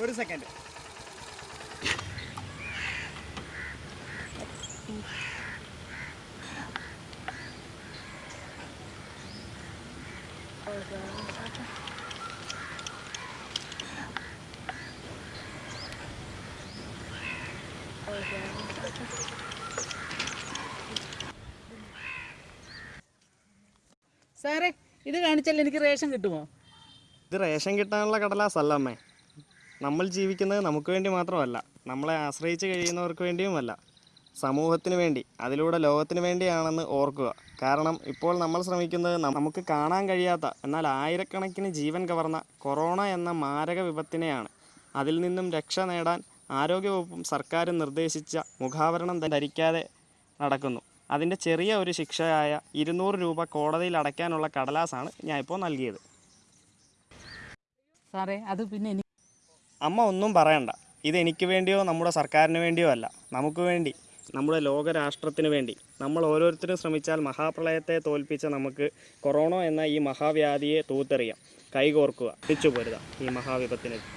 ഒരു സെക്കൻഡ് സാറേ ഇത് കാണിച്ചാൽ എനിക്ക് റേഷൻ കിട്ടുമോ? ഇത് റേഷൻ കിട്ടാനുള്ള കടലാസല്ല അമ്മേ. നമ്മൾ ജീവിക്കുന്നത് നമുക്ക് വേണ്ടി മാത്രമല്ല നമ്മളെ ആശ്രയിച്ച് കഴിയുന്നവർക്ക് വേണ്ടിയുമല്ല. സമൂഹത്തിന് വേണ്ടി അതിലൂടെ ലോകത്തിന് വേണ്ടിയാണെന്ന് ഓർക്കുക. കാരണം ഇപ്പോൾ നമ്മൾ ശ്രമിക്കുന്നത് നമുക്ക് കാണാൻ കഴിയാത്ത എന്നാൽ ആയിരക്കണക്കിന് ജീവൻ കവർന്ന കൊറോണ എന്ന മാരക വിപത്തിനെയാണ്. അതിൽ നിന്നും രക്ഷ നേടാൻ ആരോഗ്യവകുപ്പും സർക്കാരും നിർദ്ദേശിച്ച മുഖാവരണം ധരിക്കാതെ നടക്കുന്നു. അതിന്റെ ചെറിയ ഒരു ശിക്ഷയായ ഇരുന്നൂറ് രൂപ കോടതിയിൽ അടയ്ക്കാനുള്ള കടലാസാണ് ഞാൻ ഇപ്പോൾ നൽകിയത്. സാറേ അത് പിന്നെ അമ്മ ഒന്നും പറയണ്ട. ഇതെനിക്ക് വേണ്ടിയോ നമ്മുടെ സർക്കാരിന് വേണ്ടിയോ അല്ല. നമുക്ക് വേണ്ടി നമ്മുടെ ലോകരാഷ്ട്രത്തിന് വേണ്ടി. നമ്മൾ ഓരോരുത്തരും ശ്രമിച്ചാൽ മഹാപ്രളയത്തെ തോൽപ്പിച്ച നമുക്ക് കൊറോണ എന്ന ഈ മഹാവ്യാധിയെ തൂത്തെറിയാം. കൈകോർക്കുക തിരിച്ചു പോരുക ഈ മഹാവിപത്തിനെതിരെ.